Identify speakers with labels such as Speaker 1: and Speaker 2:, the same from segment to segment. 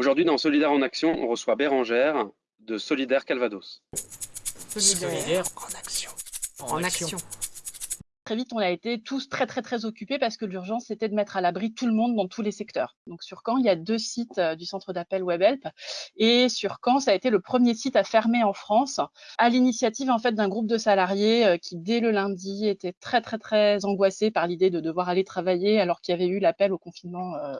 Speaker 1: Aujourd'hui, dans Solidaire en Action, on reçoit Bérangère de Solidaire Calvados.
Speaker 2: Solidaire en action.
Speaker 3: En action.
Speaker 4: Très vite, on a été tous très très très occupés parce que l'urgence c'était de mettre à l'abri tout le monde dans tous les secteurs. Donc sur Caen, il y a deux sites euh, du centre d'appel WebHelp et sur Caen, ça a été le premier site à fermer en France à l'initiative en fait d'un groupe de salariés euh, qui dès le lundi étaient très très très angoissés par l'idée de devoir aller travailler alors qu'il y avait eu l'appel au confinement euh,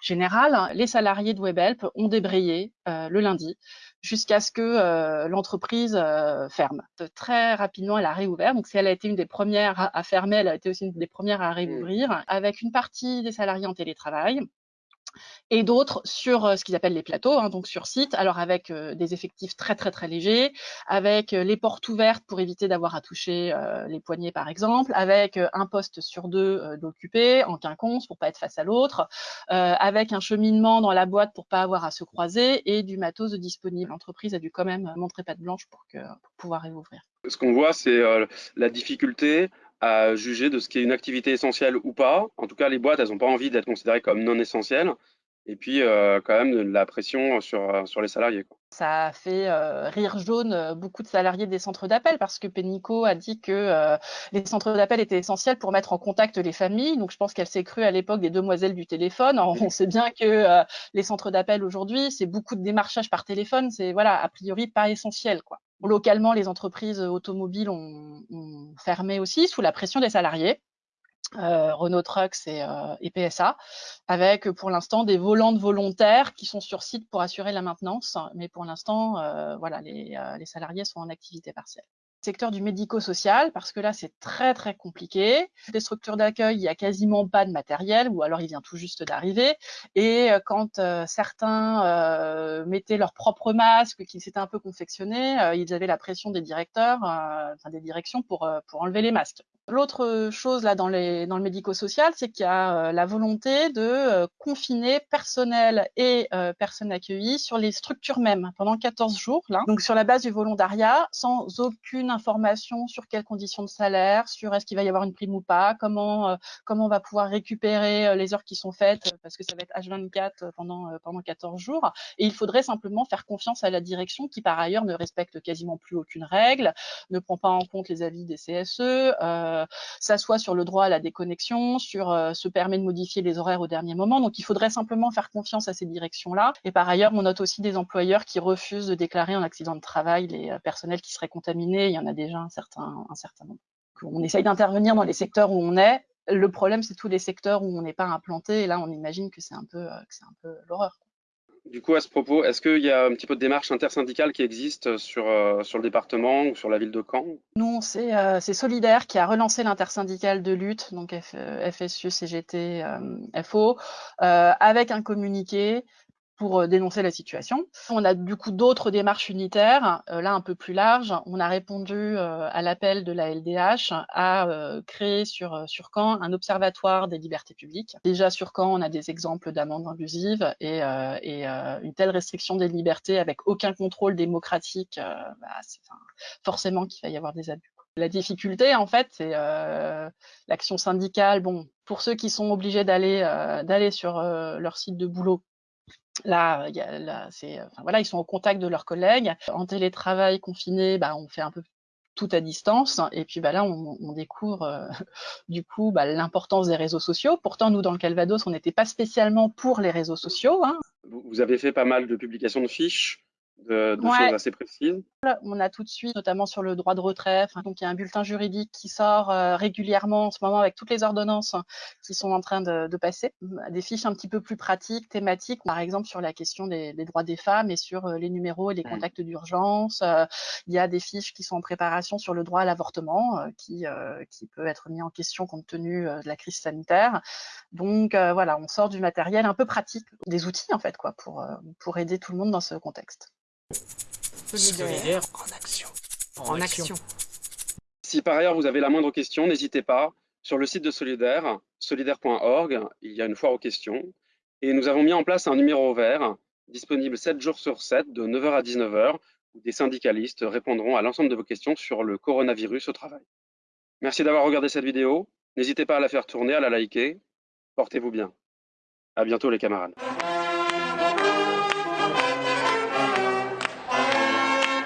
Speaker 4: général. Les salariés de WebHelp ont débrayé le lundi jusqu'à ce que euh, l'entreprise euh, ferme. Très rapidement, elle a réouvert. Donc, si elle a été une des premières à, fermer, elle a été aussi une des premières à mmh. réouvrir, avec une partie des salariés en télétravail, et d'autres sur euh, ce qu'ils appellent les plateaux, hein, donc sur site, alors avec euh, des effectifs très très très légers, avec euh, les portes ouvertes pour éviter d'avoir à toucher les poignets par exemple, avec un poste sur deux d'occupé en quinconce pour pas être face à l'autre, avec un cheminement dans la boîte pour pas avoir à se croiser et du matos disponible. L'entreprise a dû quand même montrer patte blanche pour, que, pour pouvoir réouvrir.
Speaker 1: Ce qu'on voit, c'est la difficulté à juger de ce qui est une activité essentielle ou pas. En tout cas, les boîtes, elles n'ont pas envie d'être considérées comme non essentielles. Et puis, euh, quand même, de la pression sur, euh, sur les salariés.
Speaker 4: Ça a fait euh, rire jaune beaucoup de salariés des centres d'appel parce que Pénico a dit que les centres d'appel étaient essentiels pour mettre en contact les familles. Donc, je pense qu'elle s'est crue à l'époque des demoiselles du téléphone. on sait bien que les centres d'appel aujourd'hui, c'est beaucoup de démarchage par téléphone. C'est, voilà, a priori pas essentiel, quoi. Localement, les entreprises automobiles ont, fermé aussi sous la pression des salariés. Euh, Renault Trucks et, euh, PSA, avec pour l'instant des volantes volontaires qui sont sur site pour assurer la maintenance. Mais pour l'instant, euh, voilà, les, les, salariés sont en activité partielle secteur du médico-social, parce que là, c'est très, très compliqué. Des structures d'accueil, il n'y a quasiment pas de matériel, ou alors il vient tout juste d'arriver. Et euh, quand euh, certains euh, mettaient leur propre masque, qui s'étaient un peu confectionnés, ils avaient la pression des directeurs, enfin des directions pour, pour enlever les masques. L'autre chose là dans, les, dans le médico-social, c'est qu'il y a la volonté de confiner personnel et personnes accueillies sur les structures mêmes pendant 14 jours, là. donc sur la base du volontariat, sans aucune information sur quelles conditions de salaire, sur est-ce qu'il va y avoir une prime ou pas, comment, euh, comment on va pouvoir récupérer euh, les heures qui sont faites, euh, parce que ça va être H24 pendant, pendant 14 jours. Et il faudrait simplement faire confiance à la direction qui, par ailleurs, ne respecte quasiment plus aucune règle, ne prend pas en compte les avis des CSE, s'assoit sur le droit à la déconnexion, sur se permet de modifier les horaires au dernier moment. Donc, il faudrait simplement faire confiance à ces directions-là. Et par ailleurs, on note aussi des employeurs qui refusent de déclarer en accident de travail les personnels qui seraient contaminés. Il y en a déjà un certain, nombre. On essaye d'intervenir dans les secteurs où on est. Le problème, c'est tous les secteurs où on n'est pas implanté. Et là, on imagine que euh, c'est un peu l'horreur.
Speaker 1: Du coup, à ce propos, est-ce qu'il y a un petit peu de démarche intersyndicale qui existe sur, euh, le département ou sur la ville de Caen?
Speaker 4: Non, c'est euh, Solidaire qui a relancé l'intersyndicale de lutte, donc FSU, CGT, FO, avec un communiqué pour euh, dénoncer la situation. On a du coup d'autres démarches unitaires, euh, là un peu plus larges. On a répondu euh, à l'appel de la LDH à créer sur, sur Caen un observatoire des libertés publiques. Déjà sur Caen, on a des exemples d'amendes abusives et, une telle restriction des libertés avec aucun contrôle démocratique, bah, c'est forcément qu'il va y avoir des abus. La difficulté, en fait, c'est l'action syndicale. Bon, pour ceux qui sont obligés d'aller d'aller sur leur site de boulot, Là, y a, là c'est, enfin, voilà, ils sont au contact de leurs collègues. En télétravail confiné, bah, on fait un peu tout à distance. Et puis bah, là, on, on découvre euh, du coup bah, l'importance des réseaux sociaux. Pourtant, nous, dans le Calvados, on n'était pas spécialement pour les réseaux sociaux. Hein.
Speaker 1: Vous avez fait pas mal de publications de fiches de, de choses assez précises.
Speaker 4: On a tout de suite, notamment sur le droit de retrait, donc il y a un bulletin juridique qui sort euh, régulièrement en ce moment avec toutes les ordonnances qui sont en train de, de, passer, des fiches un petit peu plus pratiques, thématiques, par exemple sur la question des, des droits des femmes et sur euh, les numéros et les mmh. contacts d'urgence. Euh, il y a des fiches qui sont en préparation sur le droit à l'avortement, qui, qui peut être mis en question compte tenu de la crise sanitaire. Donc voilà, on sort du matériel un peu pratique, des outils en fait, quoi, pour, pour aider tout le monde dans ce contexte.
Speaker 2: Solidaire en action. En, action.
Speaker 1: Si par ailleurs vous avez la moindre question, n'hésitez pas. Sur le site de Solidaire, solidaire.org, il y a une foire aux questions. Et nous avons mis en place un numéro vert, disponible 7 jours sur 7, de 9h à 19h, où des syndicalistes répondront à l'ensemble de vos questions sur le coronavirus au travail. Merci d'avoir regardé cette vidéo. N'hésitez pas à la faire tourner, à la liker. Portez-vous bien. À bientôt les camarades.